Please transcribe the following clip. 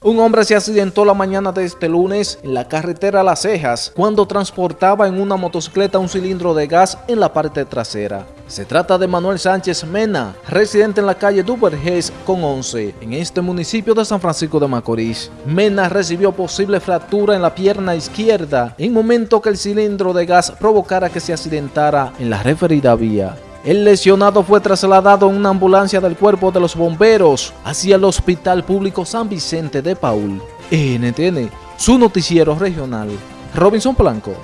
Un hombre se accidentó la mañana de este lunes en la carretera Las Cejas cuando transportaba en una motocicleta un cilindro de gas en la parte trasera. Se trata de Manuel Sánchez Mena, residente en la calle Duvergés con 11, en este municipio de San Francisco de Macorís. Mena recibió posible fractura en la pierna izquierda en momento que el cilindro de gas provocara que se accidentara en la referida vía. El lesionado fue trasladado en una ambulancia del cuerpo de los bomberos hacia el Hospital Público San Vicente de Paul. NTN, su noticiero regional. Robinson Blanco.